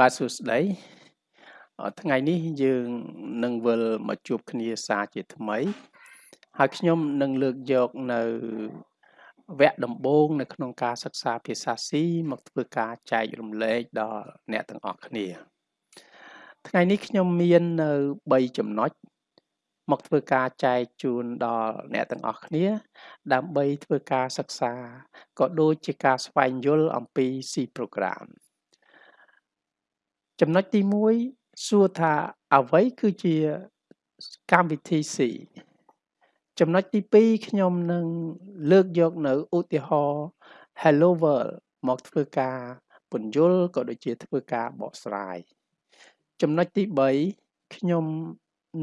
បាទសួស្តីអឺថ្ងៃនេះយើងនឹងវិលមកជួបគ្នាសារជាថ្មី ហើយខ្ញុំនឹងលើកយកនៅវគ្គដំបូងនៅក្នុងការសិក្សាភាសាស៊ីមកធ្វើការចែករំលែកដល់អ្នកទាំងអស់គ្នា ថ្ងៃនេះខ្ញុំមាននៅ3ចំណុចមកធ្វើការចែកជូនដល់អ្នកទាំងអស់គ្នា ដើម្បីធ្វើការសិក្សាក៏ដូចជាការស្វែងយល់អំពី C program ចំណុចទី1សួរថាអ្វីគឺជាកម្មវិធី C ចំណុចទី2ខ្ញុំនឹងលើកយកនៅឧទាហរណ៍ Hello World មកធ្វើការពន្យល់ក៏ដូចជាធ្វើការបកស្រាយចំណុចទី3ខ្ញុំ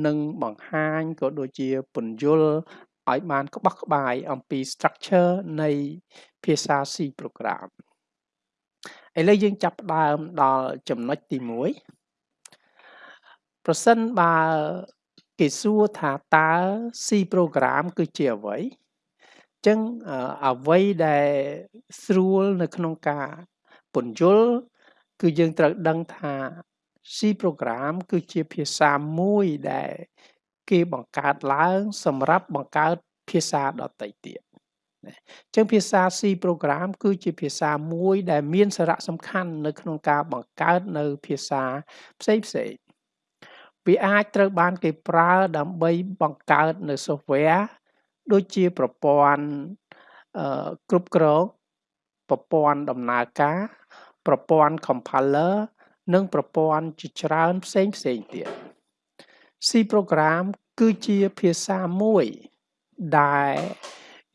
នឹងបង្ហាញក៏ដូចជាពន្យល់ឲ្យបានក្បោះក្បាយអំពី structure នៃភាសា C program ឥឡូវយើងចាប់ផ្ដើមដល់ចំណុចទី1ប្រសិនបើគេសួរថាតើ C program គឺជាអ្វីអញ្ចឹងអ្វីដែលស្រួលនៅក្នុងការពន្យល់គឺយើងត្រូវដឹងថា C program គឺជាភាសាមួយដែល គេបង្កើតឡើង សម្រាប់បង្កើតភាសាដទៃទៀត ណាអញ្ចឹងភាសា C program គឺជាភាសាមួយដែលមានសារៈសំខាន់នៅក្នុងការបង្កើតនៅភាសាផ្សេងផ្សេងវាអាចត្រូវបានគេប្រើដើម្បីបង្កើតនៅ software ដូចជាប្រព័ន្ធអឺគ្រប់គ្រងប្រព័ន្ធដំណើរការ ប្រព័ន្ធ compiler និងប្រព័ន្ធជាច្រើនផ្សេងផ្សេងទៀត C program គឺជាភាសាមួយដែល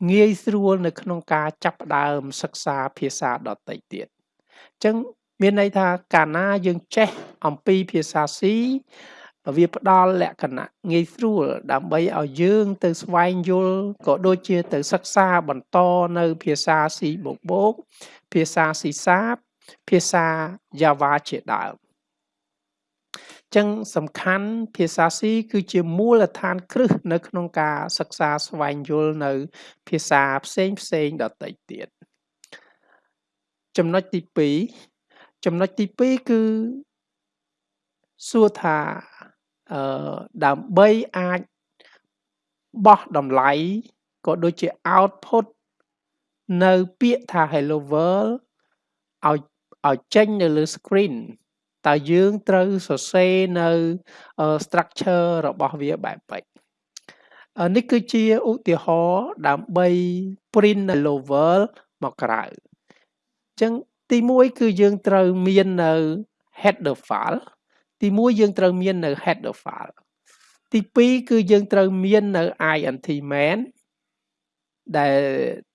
ងាយស្រួលនៅក្នុងការចាប់ផ្ដើមសិក្សាភាសាដទៃទៀតអញ្ចឹងមានន័យថាកាលណាយើងចេះអំពីភាសា C វាផ្ដល់លក្ខណៈងាយស្រួលដើម្បីឲ្យយើងទៅស្វែងយល់ក៏ដូចជាទៅសិក្សាបន្តនៅភាសា C បូកបូកភាសា C សាបភាសា Java ជាដើម ចឹងសំខាន់ភាសា C គឺជាមូលដ្ឋានគ្រឹះនៅក្នុងការសិក្សាស្វែងយល់នៅ ភាសាផ្សេងផ្សេងដទៃទៀតចំណុចទី2ចំណុចទី2គឺសួរថាអឺដើម្បីអាចបោះតម្លៃក៏ដូចជា output នៅពាក្យថា hello world ឲ្យឲ្យចេញនៅលើ screen តើយើងត្រូវសរសេរនៅ structure របស់វាបែបម៉េចនេះគឺជាឧទាហរណ៍ដើម្បី print hello world មកក្រៅអញ្ចឹងទី1គឺយើងត្រូវមាននៅ header file ទី1យើងត្រូវមាននៅ header file ទី2គឺយើងត្រូវមាននៅ int main ដែល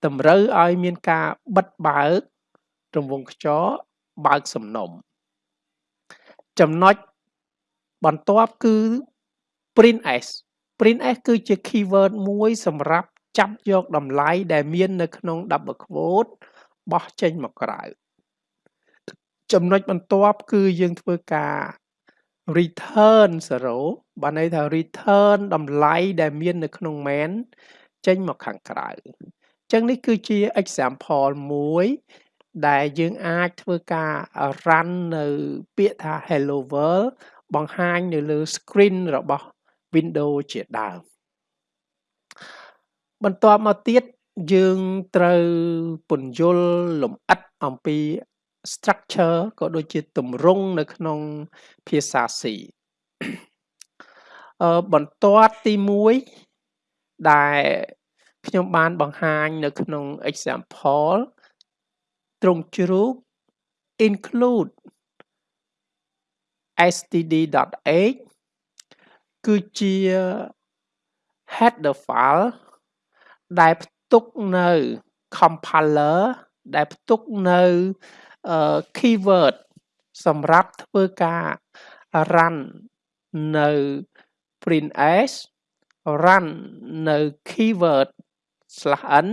តម្រូវឲ្យមានការបិទបើករង្វង់ខ្យល់បើកសំណុំ ចំណុចបន្ទាប់គឺ print s print s គឺជា keyword មួយសម្រាប់ចាប់យកតម្លៃដែលមាននៅក្នុង double quote បោះចេញមកក្រៅចំណុចបន្ទាប់គឺយើងធ្វើការ return 0បានន័យថា return តម្លៃដែលមាននៅក្នុង main ចេញមកខាងក្រៅអញ្ចឹងនេះគឺជា example មួយ ដែលយើងអាចធ្វើការ run នៅពាក្យថា hello world បង្ហាញនៅលើ screen របស់ Windows ជាដើមបន្ទាប់មកទៀតយើងត្រូវពន្យល់លម្អិតអំពី structure ក៏ដូចជាទម្រង់នៅក្នុងភាសា C អឺបន្ទាត់ទី1ដែលខ្ញុំបានបង្ហាញនៅក្នុង example ទ្រង់ជ្រូក include std.h គឺជា header file ដែលផ្ទុកនៅ compiler ដែលផ្ទុកនៅ keyword សម្រាប់ធ្វើការ run នៅ print s run នៅ keyword /n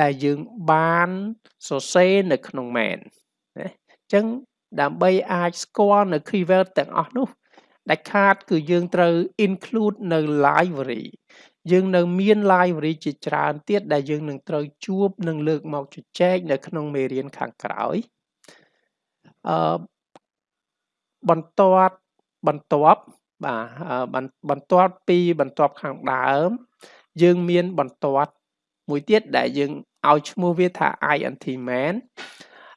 ដែលយើងបានសរសេរនៅក្នុង main ណាអញ្ចឹងដើម្បីអាចស្គាល់នៅ keyword ទាំងអស់នោះដាច់ខាតគឺយើងត្រូវ include នៅ library យើងនៅមាន library ជាច្រើនទៀតដែលយើងនឹងត្រូវជួបនឹងលើកមកជជែកនៅក្នុងមេរៀនខាងក្រោយអឺបន្ទាត់បន្ទាប់បាទបន្ទាត់ពីបន្ទាប់ខាងដើម យើងមានបន្ទាត់ មួយទៀតដែលយើងឲ្យឈ្មោះវាថា int main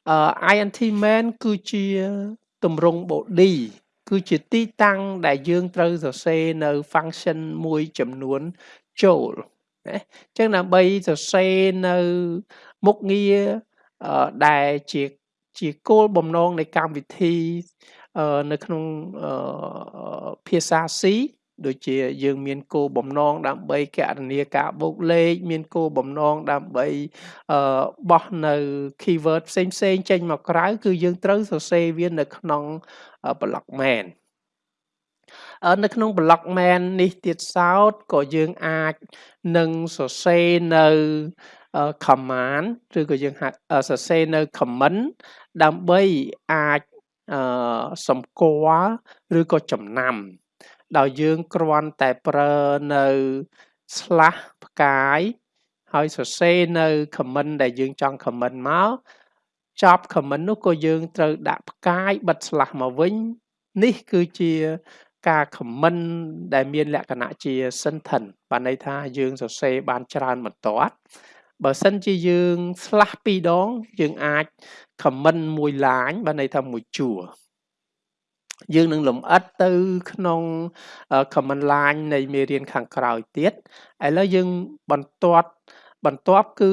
អឺ int main គឺជាទម្រង់ body គឺជាទីតាំងដែលយើងត្រូវសរសេរនៅ function មួយចំនួនចូលណាអញ្ចឹងដើម្បីសរសេរនៅមុខងារដែលជាជាគោលបំណងនៃកម្មវិធីនៅក្នុងភាសា C ដូចជាយើងមានគោលបំណងដើម្បីកណនាការបូកលេខមានគោលបំណងដើម្បីបោះនៅ keyword ផ្សេងផ្សេងចេញមកក្រៅគឺយើងត្រូវសរសេរវានៅក្នុង block main នៅក្នុង block main នេះទៀតសោតក៏យើងអាចនឹងសរសេរនៅ command ឬក៏យើងសរសេរនៅ comment ដើម្បីអាចសម្គាល់ឬក៏ចំណាំ ដោយយើងគ្រាន់តែប្រើនៅ slash ផ្កាយហើយសរសេរនៅ comment ដែលយើងចង់ comment មកចប់ comment នោះក៏យើងត្រូវដាក់ផ្កាយបិទ slash មកវិញ នេះគឺជាការ comment ដែលមានលក្ខណៈជា sentence បានន័យថាយើងសរសេរបានច្រើនបន្ទាត់បើសិនជាយើង slash ពីរដង យើងអាច comment មួយ line បានន័យថាមួយជួរ យើងនឹងលំអិតទៅក្នុង command line នៃមេរៀនខាងក្រោយទៀតឥឡូវយើងបន្ទាត់បន្ទាប់គឺ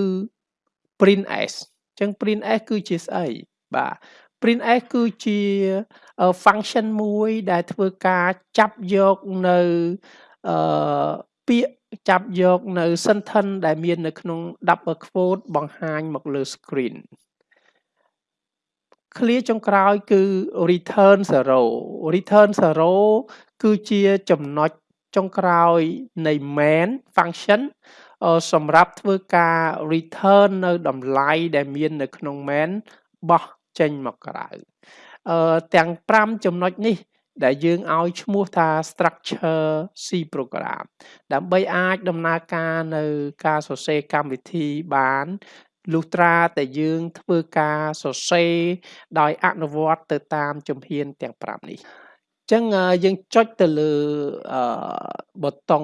print s អញ្ចឹង print s គឺជាស្អីបាទ print s គឺជា function មួយដែលធ្វើការចាប់យកនៅអឺពាក្យចាប់យកនៅ sentence ដែលមាននៅក្នុង double quote បង្ហាញមកលើ screen clear ចុងក្រោយគឺ return 0 return 0គឺជាចំណុចចុងក្រោយនៃ main function សម្រាប់ធ្វើការ return នៅតម្លៃដែលមាននៅក្នុង main បោះចេញមកក្រៅអឺទាំង5ចំណុចនេះ ដែលយើងឲ្យឈ្មោះថា structure C program ដើម្បីអាចដំណើរការនៅការសរសេរកម្មវិធីបាន លុះត្រាតែយើងធ្វើការសរសេរដោយអនុវត្តទៅតាមជំហានទាំង5នេះចឹងយើងចុចទៅលើប៊ូតុង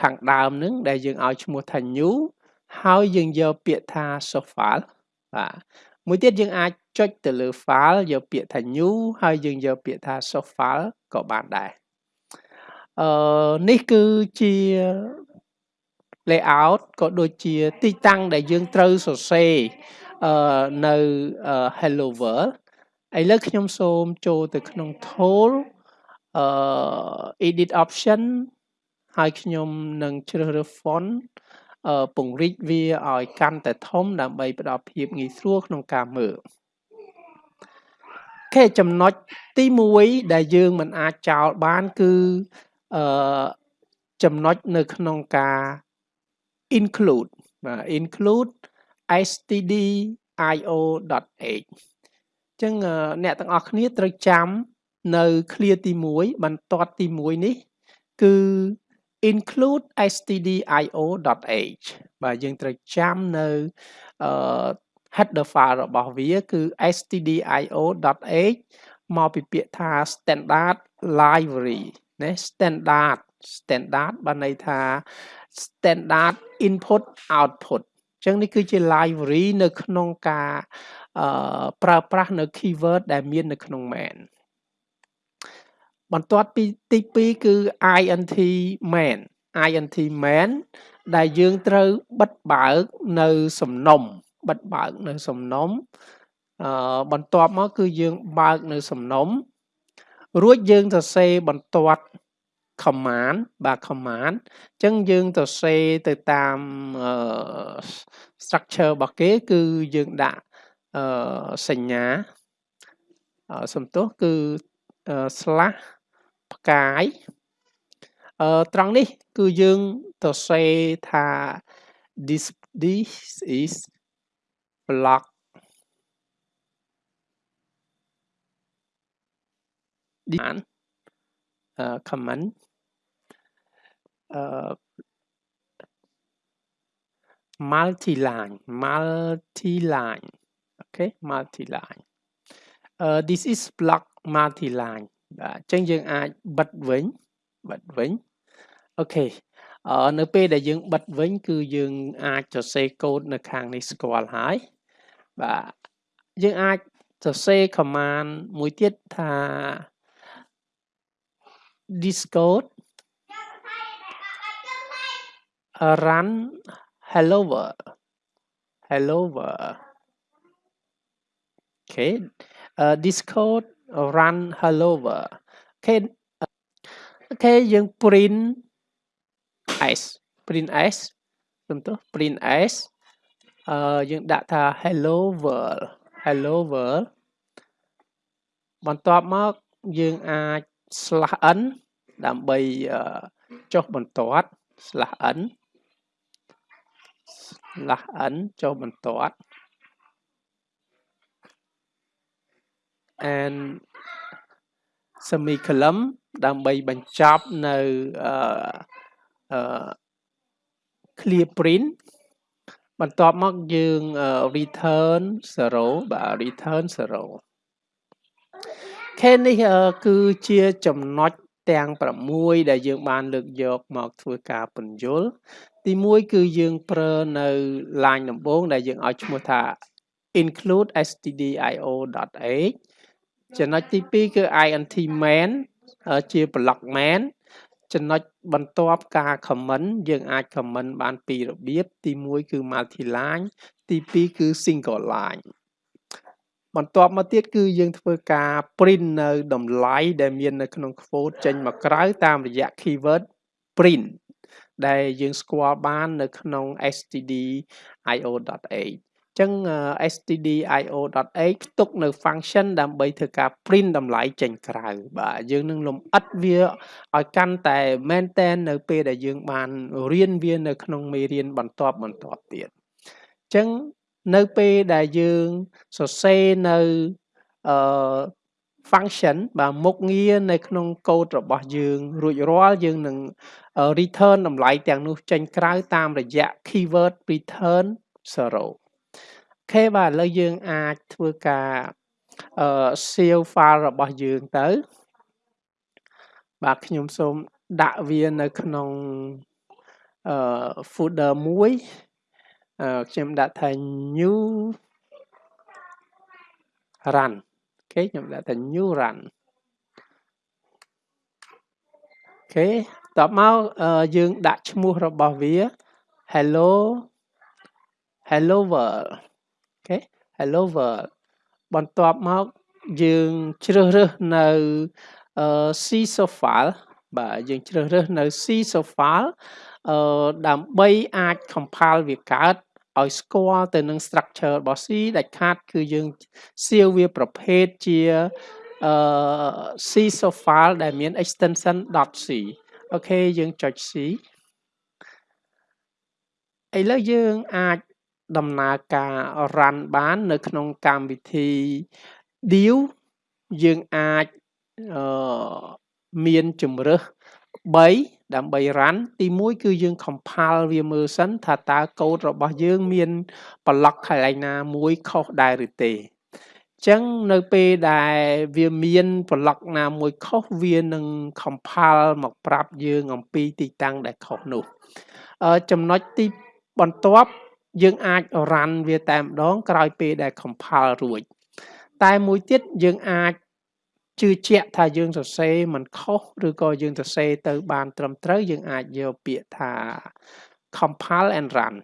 ខាងដើមនឹងដែលយើងឲ្យឈ្មោះថា new ហើយយើងយកពាក្យថា source file បាទមួយទៀតយើងអាចចុចទៅលើ file យកពាក្យថា new ហើយយើងយកពាក្យថា source file ក៏បានដែរអឺនេះគឺជា layout ក៏ដូចជាទីតាំងដែលយើងត្រូវសរសេរអឺនៅ hello world ឥឡូវខ្ញុំសូមចូលទៅក្នុង tool អឺ edit option ហើយខ្ញុំនឹងជ្រើសរើស font អឺពង្រីកវាឲ្យកាន់តែធំដើម្បីផ្ដល់ភាពងាយស្រួលក្នុងការមើលអូខេចំណុចទី1ដែលយើងមិនអាចចោលបានគឺអឺចំណុចនៅក្នុងការ include បាទ include stdio.h អញ្ចឹងអ្នកទាំងអស់គ្នាត្រូវចាំនៅ clear ទី1បន្ទាត់ទី1នេះ គឺ include stdio.h បាទយើងត្រូវចាំនៅអឺ header file របស់វាគឺ stdio.h មកពីពាក្យថា standard library ណា standard standard បានន័យថា standard input output អញ្ចឹងនេះគឺជា library នៅក្នុងការអឺប្រើប្រាស់នៅ keyword ដែលមាននៅក្នុង main បន្ទាត់ពីទី2គឺ int main int main ដែលយើងត្រូវបិទបើកនៅសំណុំបិទបើកនៅសំណុំអឺបន្ទាប់មកគឺយើងបើកនៅសំណុំរួចយើងសរសេរបន្ទាត់ command បាទ command អញ្ចឹងយើងទៅសេទៅតាម structure របស់គេ គឺយើងដាក់សញ្ញាសំទោសគឺ slash ផ្កាយអឺត្រង់នេះ គឺយើងទៅសេថា this this is block comment uh, multi-line multi-line okay multi-line uh, this is block multi line បាទអញ្ចឹងយើងអាចបិទវិញបិទវិញអូខេអឺនៅពេលដែលយើងបិទវិញ គឺយើងអាចសរសេរកូដនៅខាងនេះស្គាល់ហើយបាទយើងអាចសរសេរ command មួយទៀតថា discode run hello world hello world okay uh, discode run hello world okay អូខេយើង print s print s សំទោស print s អឺយើងដាក់ថា hello world hello world បន្ទាប់មកយើងអាច slash n ដើម្បីចុះបន្ទាត់ slash n slash n ចុះបន្ទាត់ and semicolon ដើម្បីបញ្ចប់នៅអឺ clear print បន្ទាប់មកយើង return 0បាទ return 0ខេនេះគឺជាចំណុចទាំង6ដែលយើងបានលើកយកមកធ្វើការពន្យល់ ទី1គឺយើងប្រើនៅ line ដំបូងដែលយើងឲ្យឈ្មោះថា include stdio.h ចំណុចទី2គឺ int main ជាប្លុក main ចំណុចបន្ទាប់ការ comment យើងអាច comment បានពីររបៀបទី1គឺ multi line ទី2គឺ single line បន្ទាប់មកទៀតគឺយើងធ្វើការ print នៅតម្លៃដែលមាននៅក្នុង quote ចេញមកក្រៅតាមរយៈ keyword print ដែលយើងស្គាល់បាននៅក្នុង stdio.h ចឹង stdio.h ផ្ទុកនៅ function ដើម្បីធ្វើការ print តម្លៃចេញក្រៅបាទយើងនឹងលំអិតវាឲ្យកាន់តែមែនតែននៅពេលដែលយើងបានរៀនវានៅក្នុងមេរៀនបន្ទាប់បន្ទាប់ទៀតចឹងនៅពេលដែលយើងសរសេរនៅអឺ function បាទមុខងារនៅក្នុងកូដរបស់យើងរួចរាល់យើងនឹង return តម្លៃទាំងនោះចេញក្រៅតាមរយៈ keyword return 0ខេបាទឥឡូវយើងអាចធ្វើការអឺ save file របស់យើងទៅ បាទខ្ញុំសូមដាក់វានៅក្នុងអឺ folder មួយអឺខ្ញុំដាក់ថា new run OKខ្ញុំដាក់ថា new run OKតបមកយើងដាក់ឈ្មោះរបស់វា hello hello world OK hello world បន្ទាប់មកយើងជ្រើសរើសនៅអឺ C file បាទយើងជ្រើសរើសនៅ C file អឺដើម្បីអាច compile វាកើត ឲ្យស្គាល់ទៅនឹង structure របស់ C ដាច់ខាត គឺយើងសៀវវាប្រភេទជាអឺ C file ដែលមាន extension .c អូខេយើងចុច C ឥឡូវយើងអាចដំណើរការ run បាន នៅក្នុងកម្មវិធី deal យើងអាចអឺមានជំរើស 3ដើម្បី run ទី1គឺយើង compile វាមើលសិនថាតើកូដរបស់យើង មាន block កន្លែងណាមួយខុសដែរឬទេចឹងនៅពេលដែលវាមាន block ណាមួយខុសវានឹង compile មកប្រាប់យើងអំពីទីតាំងដែលខុសនោះអឺចំណុចទីបន្ទាប់យើងអាច run វាតែម្ដងក្រោយពេលដែល compile រួច តែមួយទៀតយើងអាច ជឿជាក់ថាយើងសរសេរមិនខុសឬក៏យើងសរសេរទៅបានត្រឹមត្រូវយើងអាចយកពាក្យថា compile and run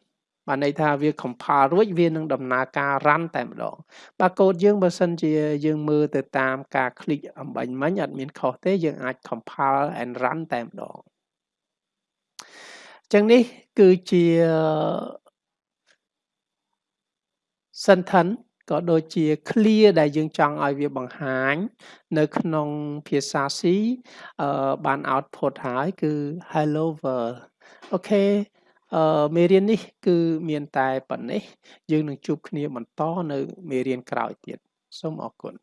បានន័យថាវា compile រួចវានឹងដំណើរការ run តែម្ដងបាទកូដយើងបើសិនជាយើងមើលទៅតាមការ click អំបញ្ញមិញអត់មានខុសទេយើងអាច compile and run តែម្ដងចឹងនេះគឺជា sentence ក៏ដូចជា clear ដែលយើងចង់ឲ្យវាបង្ហាញ នៅក្នុងភាសា C អឺបាន output ហើយគឺ hello world អូខេអឺមេរៀននេះ គឺមានតែប៉ុណ្ណេះយើងនឹងជួបគ្នាបន្តនៅមេរៀនក្រោយទៀតសូមអរគុណ